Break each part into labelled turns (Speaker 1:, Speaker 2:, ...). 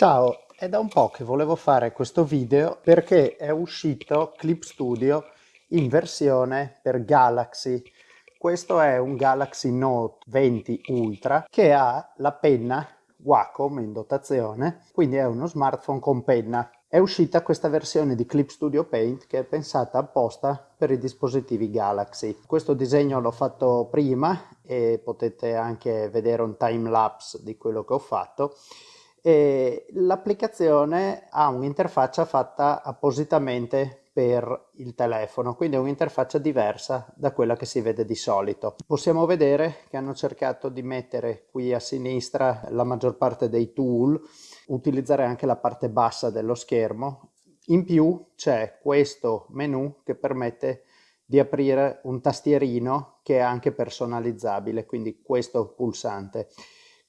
Speaker 1: Ciao, è da un po' che volevo fare questo video perché è uscito Clip Studio in versione per Galaxy. Questo è un Galaxy Note 20 Ultra che ha la penna Wacom in dotazione, quindi è uno smartphone con penna. È uscita questa versione di Clip Studio Paint che è pensata apposta per i dispositivi Galaxy. Questo disegno l'ho fatto prima e potete anche vedere un time lapse di quello che ho fatto l'applicazione ha un'interfaccia fatta appositamente per il telefono, quindi è un'interfaccia diversa da quella che si vede di solito. Possiamo vedere che hanno cercato di mettere qui a sinistra la maggior parte dei tool, utilizzare anche la parte bassa dello schermo. In più c'è questo menu che permette di aprire un tastierino che è anche personalizzabile, quindi questo pulsante.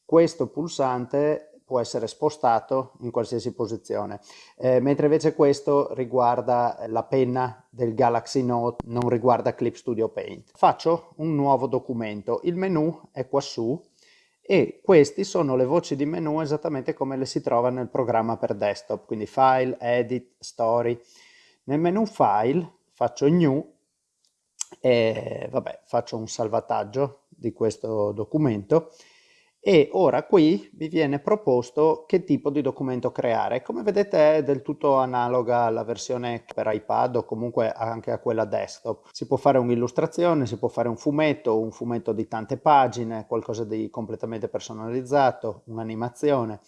Speaker 1: Questo pulsante può essere spostato in qualsiasi posizione, eh, mentre invece questo riguarda la penna del Galaxy Note, non riguarda Clip Studio Paint. Faccio un nuovo documento, il menu è qua su e questi sono le voci di menu esattamente come le si trova nel programma per desktop, quindi File, Edit, Story. Nel menu File faccio New e vabbè, faccio un salvataggio di questo documento e ora qui vi viene proposto che tipo di documento creare. Come vedete è del tutto analoga alla versione per iPad o comunque anche a quella desktop. Si può fare un'illustrazione, si può fare un fumetto, un fumetto di tante pagine, qualcosa di completamente personalizzato, un'animazione.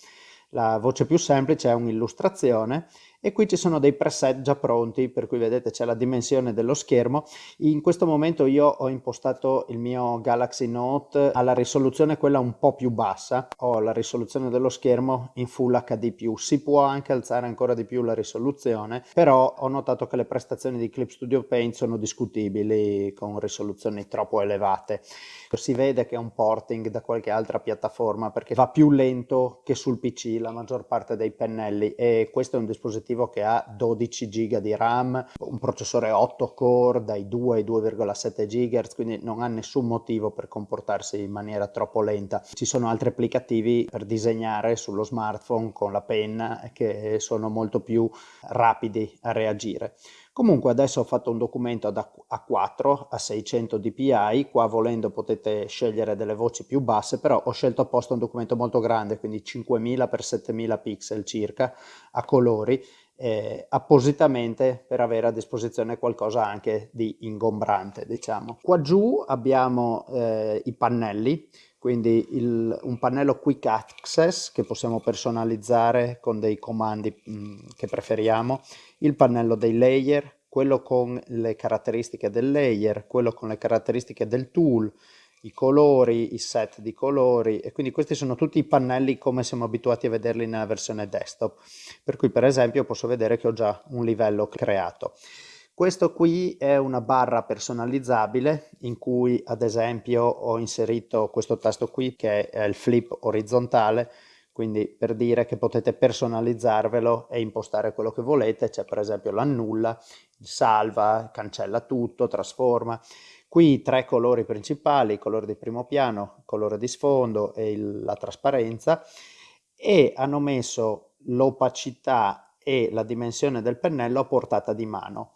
Speaker 1: La voce più semplice è un'illustrazione e qui ci sono dei preset già pronti per cui vedete c'è la dimensione dello schermo. In questo momento io ho impostato il mio Galaxy Note alla risoluzione quella un po' più bassa. Ho la risoluzione dello schermo in Full HD+, si può anche alzare ancora di più la risoluzione però ho notato che le prestazioni di Clip Studio Paint sono discutibili con risoluzioni troppo elevate. Si vede che è un porting da qualche altra piattaforma perché va più lento che sul PC la maggior parte dei pennelli e questo è un dispositivo dispositivo che ha 12 GB di RAM, un processore 8 core dai 2 ai 2,7 GHz, quindi non ha nessun motivo per comportarsi in maniera troppo lenta. Ci sono altri applicativi per disegnare sullo smartphone con la penna che sono molto più rapidi a reagire. Comunque adesso ho fatto un documento ad A4 a 600 dpi, qua volendo potete scegliere delle voci più basse, però ho scelto apposta un documento molto grande, quindi 5000 x 7000 pixel circa, a colori, eh, appositamente per avere a disposizione qualcosa anche di ingombrante, diciamo. Qua giù abbiamo eh, i pannelli, quindi il, un pannello quick access che possiamo personalizzare con dei comandi mh, che preferiamo, il pannello dei layer, quello con le caratteristiche del layer, quello con le caratteristiche del tool, i colori, i set di colori e quindi questi sono tutti i pannelli come siamo abituati a vederli nella versione desktop. Per cui per esempio posso vedere che ho già un livello creato. Questo qui è una barra personalizzabile in cui ad esempio ho inserito questo tasto qui che è il flip orizzontale, quindi per dire che potete personalizzarvelo e impostare quello che volete, c'è per esempio l'annulla, salva, cancella tutto, trasforma. Qui i tre colori principali, il colore di primo piano, il colore di sfondo e il, la trasparenza e hanno messo l'opacità e la dimensione del pennello a portata di mano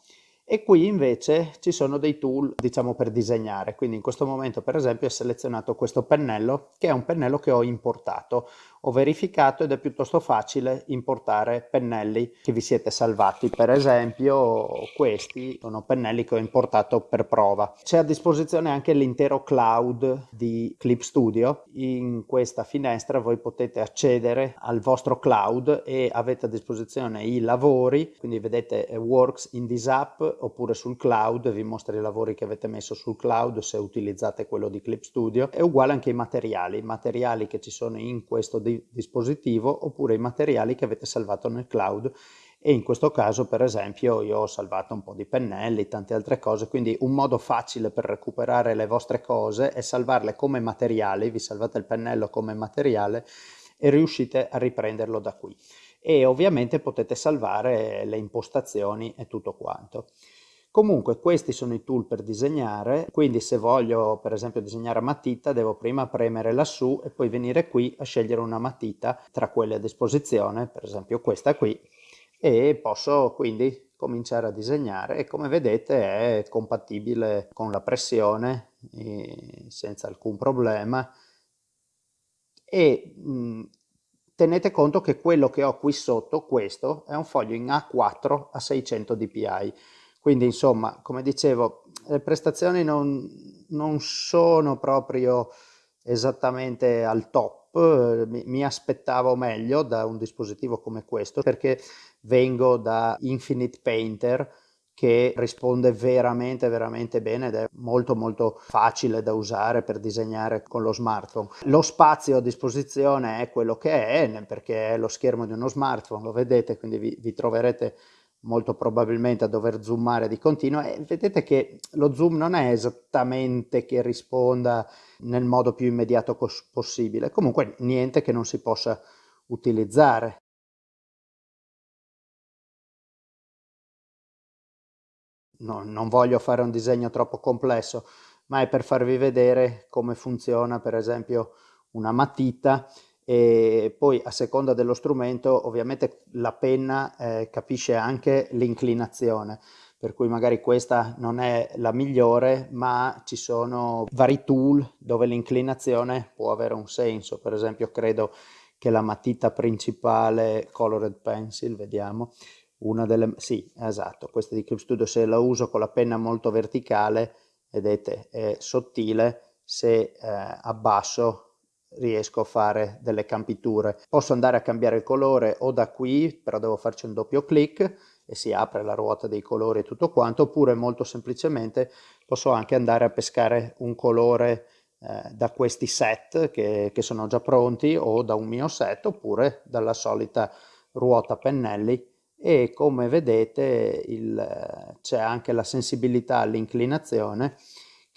Speaker 1: e qui invece ci sono dei tool diciamo per disegnare. Quindi in questo momento per esempio ho selezionato questo pennello che è un pennello che ho importato. Ho verificato ed è piuttosto facile importare pennelli che vi siete salvati. Per esempio questi sono pennelli che ho importato per prova. C'è a disposizione anche l'intero cloud di Clip Studio. In questa finestra voi potete accedere al vostro cloud e avete a disposizione i lavori. Quindi vedete works in this app oppure sul cloud vi mostra i lavori che avete messo sul cloud se utilizzate quello di Clip Studio è uguale anche ai materiali i materiali che ci sono in questo di dispositivo oppure i materiali che avete salvato nel cloud e in questo caso per esempio io ho salvato un po' di pennelli, tante altre cose, quindi un modo facile per recuperare le vostre cose è salvarle come materiali, vi salvate il pennello come materiale e riuscite a riprenderlo da qui. E ovviamente potete salvare le impostazioni e tutto quanto. Comunque questi sono i tool per disegnare, quindi se voglio per esempio disegnare a matita devo prima premere lassù e poi venire qui a scegliere una matita tra quelle a disposizione, per esempio questa qui, e posso quindi cominciare a disegnare e come vedete è compatibile con la pressione senza alcun problema e mh, tenete conto che quello che ho qui sotto, questo, è un foglio in A4 a 600 dpi quindi insomma come dicevo le prestazioni non, non sono proprio esattamente al top. Mi, mi aspettavo meglio da un dispositivo come questo perché vengo da Infinite Painter che risponde veramente veramente bene ed è molto molto facile da usare per disegnare con lo smartphone. Lo spazio a disposizione è quello che è perché è lo schermo di uno smartphone, lo vedete, quindi vi, vi troverete molto probabilmente a dover zoomare di continuo e vedete che lo zoom non è esattamente che risponda nel modo più immediato possibile, comunque niente che non si possa utilizzare. No, non voglio fare un disegno troppo complesso, ma è per farvi vedere come funziona per esempio una matita. E poi a seconda dello strumento ovviamente la penna eh, capisce anche l'inclinazione per cui magari questa non è la migliore ma ci sono vari tool dove l'inclinazione può avere un senso. Per esempio credo che la matita principale colored pencil vediamo una delle... sì, esatto, questa di Clip Studio se la uso con la penna molto verticale, vedete, è sottile, se eh, abbasso riesco a fare delle campiture. Posso andare a cambiare il colore o da qui, però devo farci un doppio clic e si apre la ruota dei colori e tutto quanto, oppure molto semplicemente posso anche andare a pescare un colore eh, da questi set che, che sono già pronti o da un mio set oppure dalla solita ruota pennelli e come vedete c'è anche la sensibilità all'inclinazione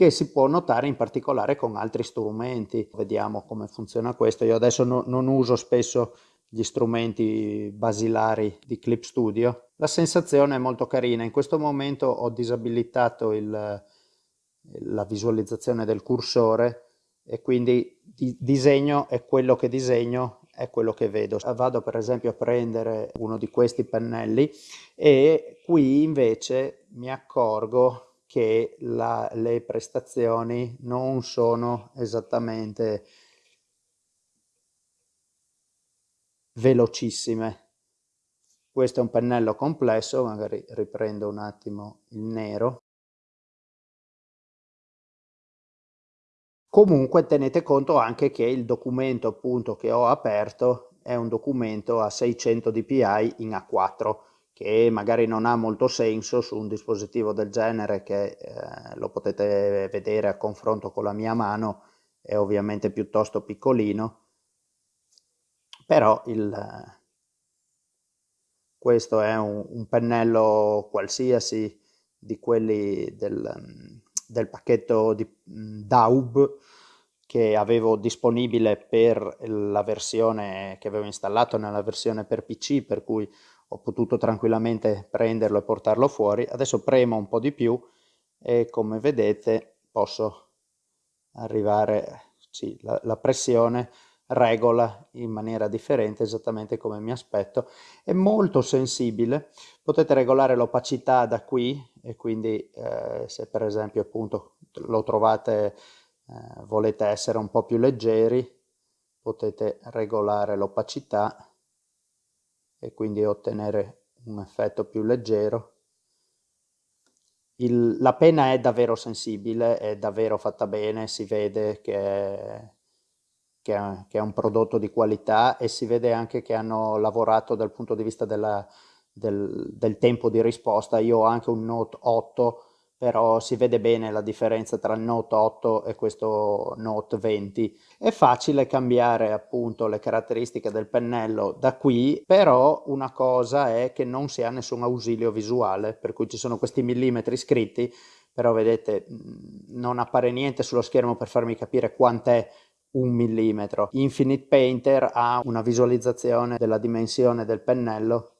Speaker 1: che si può notare in particolare con altri strumenti. Vediamo come funziona questo. Io adesso no, non uso spesso gli strumenti basilari di Clip Studio. La sensazione è molto carina. In questo momento ho disabilitato il, la visualizzazione del cursore e quindi di disegno è quello che disegno è quello che vedo. Vado per esempio a prendere uno di questi pennelli e qui invece mi accorgo che la, le prestazioni non sono esattamente velocissime. Questo è un pennello complesso, magari riprendo un attimo il nero. Comunque tenete conto anche che il documento appunto che ho aperto è un documento a 600 dpi in A4 che magari non ha molto senso su un dispositivo del genere che eh, lo potete vedere a confronto con la mia mano è ovviamente piuttosto piccolino. Però il, questo è un, un pennello qualsiasi di quelli del, del pacchetto di Daub che avevo disponibile per la versione che avevo installato nella versione per PC per cui ho potuto tranquillamente prenderlo e portarlo fuori. Adesso premo un po' di più e come vedete posso arrivare sì, la, la pressione regola in maniera differente esattamente come mi aspetto. È molto sensibile. Potete regolare l'opacità da qui e quindi eh, se per esempio appunto lo trovate eh, volete essere un po più leggeri potete regolare l'opacità e quindi ottenere un effetto più leggero. Il, la penna è davvero sensibile è davvero fatta bene si vede che è che è, che è, un prodotto di qualità e si vede anche che hanno lavorato dal punto di vista della, del, del, tempo di risposta. Io ho anche un Note 8, però si vede bene la differenza tra il Note 8 e questo Note 20. È facile cambiare appunto le caratteristiche del pennello da qui, però una cosa è che non si ha nessun ausilio visuale, per cui ci sono questi millimetri scritti, però vedete non appare niente sullo schermo per farmi capire quant'è un millimetro. Infinite Painter ha una visualizzazione della dimensione del pennello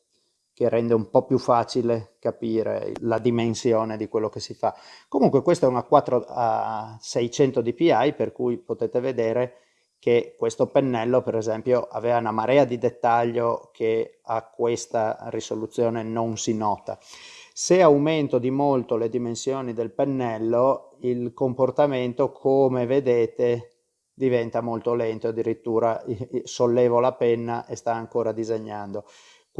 Speaker 1: che rende un po' più facile capire la dimensione di quello che si fa. Comunque questa è una 4 a 600 dpi per cui potete vedere che questo pennello per esempio aveva una marea di dettaglio che a questa risoluzione non si nota. Se aumento di molto le dimensioni del pennello il comportamento come vedete diventa molto lento, addirittura sollevo la penna e sta ancora disegnando.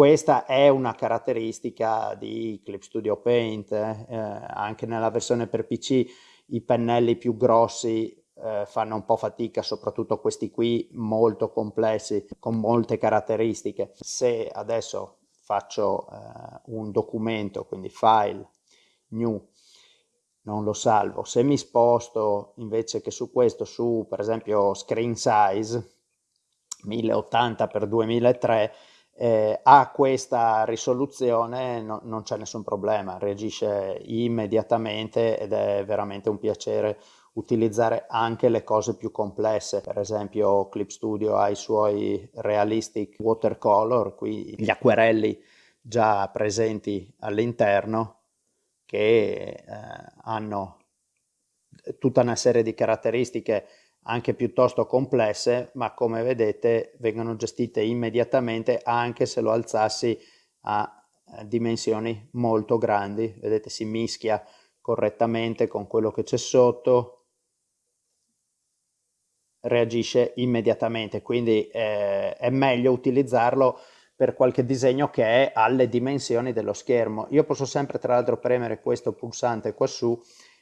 Speaker 1: Questa è una caratteristica di Clip Studio Paint, eh. Eh, anche nella versione per PC i pennelli più grossi eh, fanno un po' fatica, soprattutto questi qui molto complessi, con molte caratteristiche. Se adesso faccio eh, un documento, quindi file, new, non lo salvo, se mi sposto invece che su questo, su per esempio screen size, 1080 x 2003, eh, ha questa risoluzione no, non c'è nessun problema, reagisce immediatamente ed è veramente un piacere utilizzare anche le cose più complesse, per esempio Clip Studio ha i suoi realistic watercolor, qui gli acquerelli già presenti all'interno che eh, hanno tutta una serie di caratteristiche anche piuttosto complesse, ma come vedete vengono gestite immediatamente anche se lo alzassi a dimensioni molto grandi. Vedete si mischia correttamente con quello che c'è sotto, reagisce immediatamente, quindi eh, è meglio utilizzarlo per qualche disegno che è alle dimensioni dello schermo. Io posso sempre tra l'altro premere questo pulsante qua su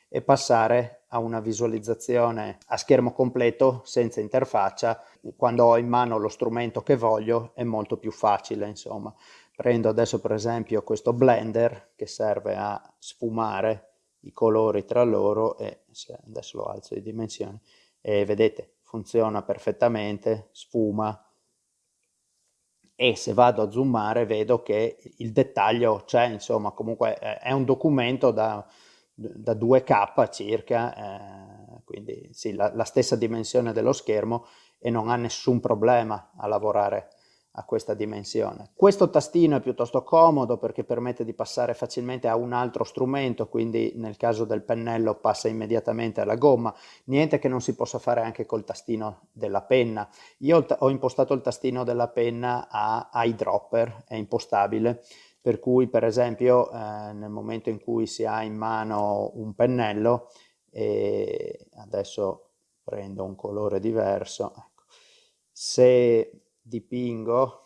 Speaker 1: e passare a una visualizzazione a schermo completo senza interfaccia. Quando ho in mano lo strumento che voglio è molto più facile, insomma. Prendo adesso per esempio questo blender che serve a sfumare i colori tra loro e adesso lo alzo di dimensioni e vedete funziona perfettamente, sfuma e se vado a zoomare vedo che il dettaglio c'è, insomma comunque è un documento da da 2K circa, eh, quindi sì, la, la, stessa dimensione dello schermo e non ha nessun problema a lavorare a questa dimensione. Questo tastino è piuttosto comodo perché permette di passare facilmente a un altro strumento, quindi nel caso del pennello passa immediatamente alla gomma, niente che non si possa fare anche col tastino della penna. Io ho impostato il tastino della penna a eyedropper, è impostabile, per cui per esempio eh, nel momento in cui si ha in mano un pennello e adesso prendo un colore diverso ecco. se dipingo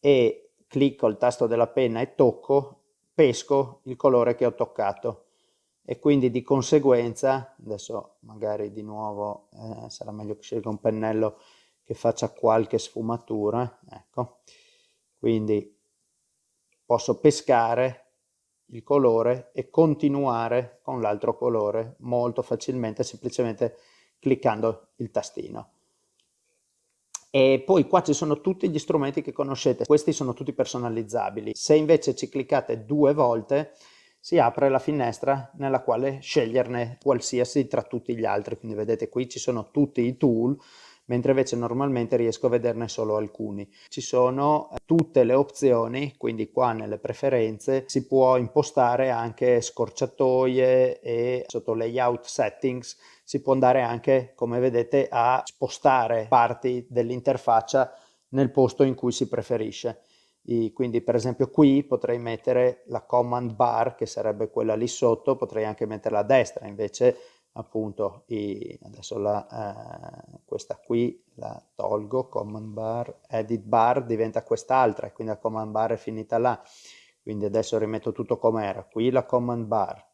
Speaker 1: e clicco il tasto della penna e tocco pesco il colore che ho toccato e quindi di conseguenza adesso magari di nuovo eh, sarà meglio che scelga un pennello che faccia qualche sfumatura ecco quindi posso pescare il colore e continuare con l'altro colore molto facilmente semplicemente cliccando il tastino. E poi qua ci sono tutti gli strumenti che conoscete. Questi sono tutti personalizzabili. Se invece ci cliccate due volte si apre la finestra nella quale sceglierne qualsiasi tra tutti gli altri. Quindi vedete qui ci sono tutti i tool mentre invece normalmente riesco a vederne solo alcuni. Ci sono eh, tutte le opzioni, quindi qua nelle preferenze si può impostare anche scorciatoie e sotto layout settings si può andare anche, come vedete, a spostare parti dell'interfaccia nel posto in cui si preferisce. I, quindi per esempio qui potrei mettere la command bar che sarebbe quella lì sotto, potrei anche metterla a destra, invece appunto i, adesso la, eh, questa qui la tolgo, command bar, edit bar diventa quest'altra, quindi la command bar è finita là, quindi adesso rimetto tutto come era, qui la command bar,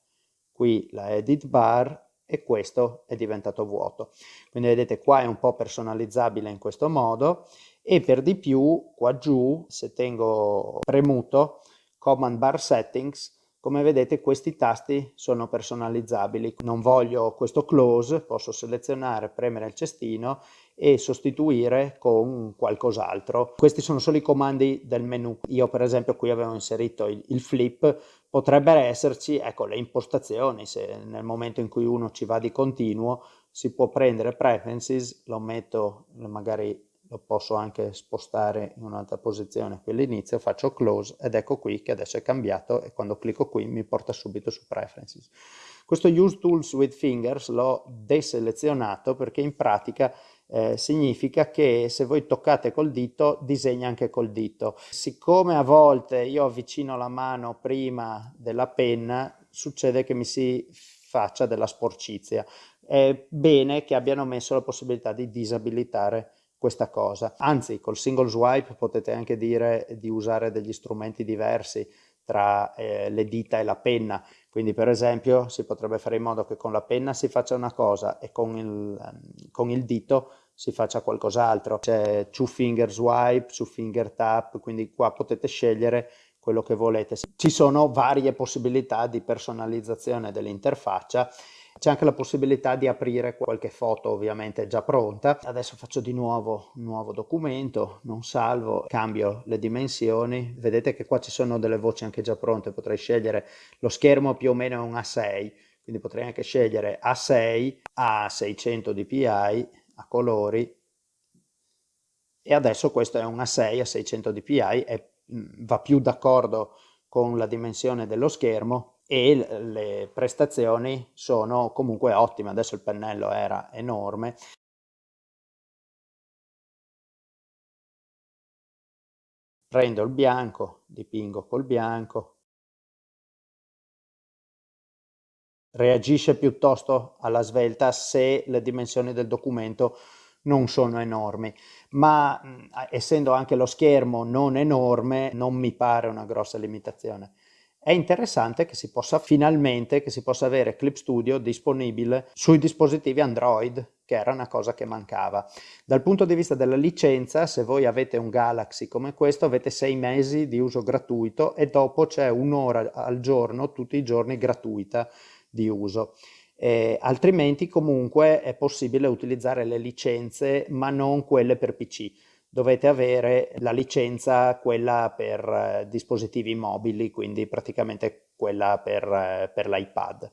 Speaker 1: qui la edit bar e questo è diventato vuoto. Quindi vedete qua è un po' personalizzabile in questo modo e per di più qua giù se tengo premuto command bar settings come vedete questi tasti sono personalizzabili, non voglio questo close, posso selezionare, premere il cestino e sostituire con qualcos'altro. Questi sono solo i comandi del menu. Io per esempio qui avevo inserito il, il flip, potrebbero esserci ecco, le impostazioni, se nel momento in cui uno ci va di continuo si può prendere preferences, lo metto magari lo posso anche spostare in un'altra posizione qui all'inizio, faccio close ed ecco qui che adesso è cambiato e quando clicco qui mi porta subito su preferences. Questo use tools with fingers l'ho deselezionato perché in pratica eh, significa che se voi toccate col dito disegna anche col dito. Siccome a volte io avvicino la mano prima della penna succede che mi si faccia della sporcizia. È bene che abbiano messo la possibilità di disabilitare questa cosa. Anzi, col single swipe potete anche dire di usare degli strumenti diversi tra eh, le dita e la penna. Quindi per esempio si potrebbe fare in modo che con la penna si faccia una cosa e con il, ehm, con il dito si faccia qualcos'altro. C'è two finger swipe, two finger tap, quindi qua potete scegliere quello che volete. Ci sono varie possibilità di personalizzazione dell'interfaccia c'è anche la possibilità di aprire qualche foto ovviamente già pronta. Adesso faccio di nuovo un nuovo documento, non salvo, cambio le dimensioni. Vedete che qua ci sono delle voci anche già pronte, potrei scegliere lo schermo più o meno è un A6, quindi potrei anche scegliere A6 a 600 dpi a colori e adesso questo è un A6 a 600 dpi e mm, va più d'accordo con la dimensione dello schermo e le prestazioni sono comunque ottime. Adesso il pennello era enorme. Prendo il bianco, dipingo col bianco. Reagisce piuttosto alla svelta se le dimensioni del documento non sono enormi, ma essendo anche lo schermo non enorme non mi pare una grossa limitazione è interessante che si possa finalmente che si possa avere Clip Studio disponibile sui dispositivi Android che era una cosa che mancava. Dal punto di vista della licenza, se voi avete un Galaxy come questo, avete sei mesi di uso gratuito e dopo c'è un'ora al giorno, tutti i giorni, gratuita di uso. Eh, altrimenti comunque è possibile utilizzare le licenze, ma non quelle per PC dovete avere la licenza quella per eh, dispositivi mobili, quindi praticamente quella per, eh, per l'iPad.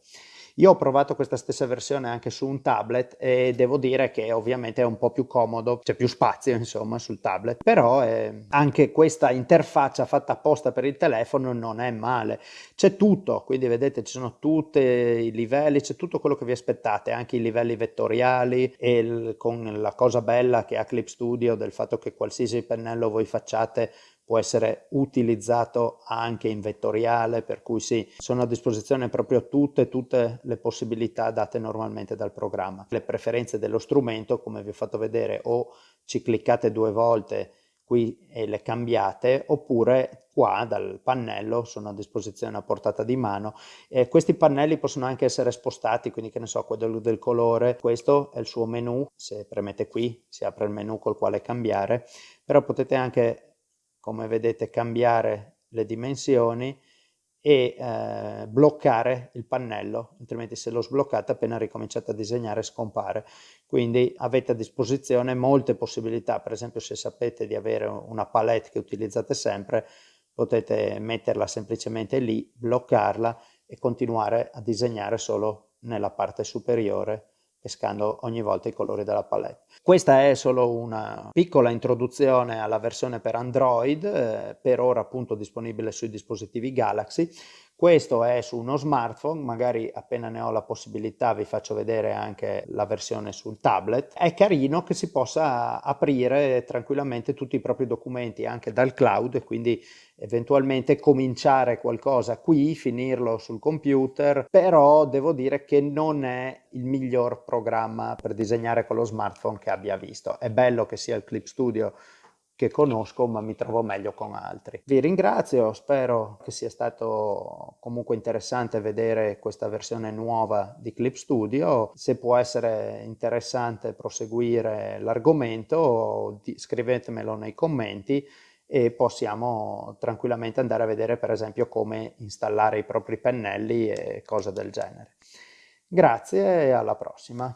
Speaker 1: Io ho provato questa stessa versione anche su un tablet e devo dire che ovviamente è un po' più comodo, c'è più spazio insomma sul tablet, però eh, anche questa interfaccia fatta apposta per il telefono non è male. C'è tutto, quindi vedete ci sono tutti i livelli, c'è tutto quello che vi aspettate, anche i livelli vettoriali e il, con la cosa bella che ha Clip Studio del fatto che qualsiasi pennello voi facciate può essere utilizzato anche in vettoriale, per cui sì, sono a disposizione proprio tutte, tutte le possibilità date normalmente dal programma. Le preferenze dello strumento, come vi ho fatto vedere, o ci cliccate due volte qui e le cambiate, oppure qua dal pannello sono a disposizione a portata di mano. E questi pannelli possono anche essere spostati, quindi che ne so, quello del colore, questo è il suo menu, se premete qui si apre il menu col quale cambiare, però potete anche come vedete cambiare le dimensioni e eh, bloccare il pannello, altrimenti se lo sbloccate appena ricominciate a disegnare scompare. Quindi avete a disposizione molte possibilità, per esempio se sapete di avere una palette che utilizzate sempre, potete metterla semplicemente lì, bloccarla e continuare a disegnare solo nella parte superiore pescando ogni volta i colori della palette. Questa è solo una piccola introduzione alla versione per Android, eh, per ora appunto disponibile sui dispositivi Galaxy. Questo è su uno smartphone, magari appena ne ho la possibilità vi faccio vedere anche la versione sul tablet. È carino che si possa aprire tranquillamente tutti i propri documenti anche dal cloud e quindi eventualmente cominciare qualcosa qui, finirlo sul computer, però devo dire che non è il miglior programma per disegnare con lo smartphone che abbia visto. È bello che sia il Clip Studio che conosco ma mi trovo meglio con altri. Vi ringrazio, spero che sia stato comunque interessante vedere questa versione nuova di Clip Studio, se può essere interessante proseguire l'argomento scrivetemelo nei commenti e possiamo tranquillamente andare a vedere per esempio come installare i propri pennelli e cose del genere. Grazie e alla prossima.